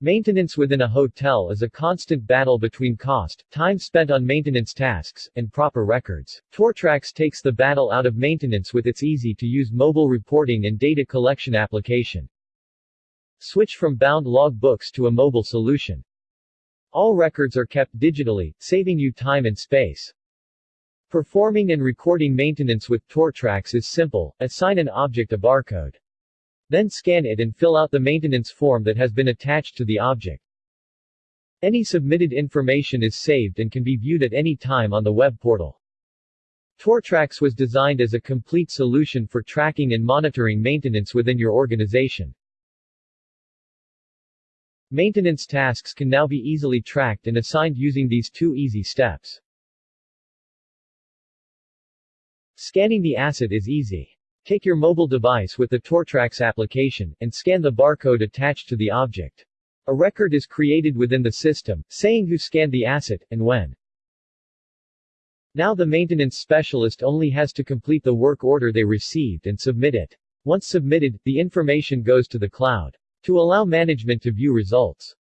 Maintenance within a hotel is a constant battle between cost, time spent on maintenance tasks, and proper records. Tortrax takes the battle out of maintenance with its easy-to-use mobile reporting and data collection application. Switch from bound log books to a mobile solution. All records are kept digitally, saving you time and space. Performing and recording maintenance with Tortrax is simple, assign an object a barcode. Then scan it and fill out the maintenance form that has been attached to the object. Any submitted information is saved and can be viewed at any time on the web portal. Tortrax was designed as a complete solution for tracking and monitoring maintenance within your organization. Maintenance tasks can now be easily tracked and assigned using these two easy steps. Scanning the asset is easy. Take your mobile device with the Tortrax application, and scan the barcode attached to the object. A record is created within the system, saying who scanned the asset, and when. Now the maintenance specialist only has to complete the work order they received and submit it. Once submitted, the information goes to the cloud. To allow management to view results,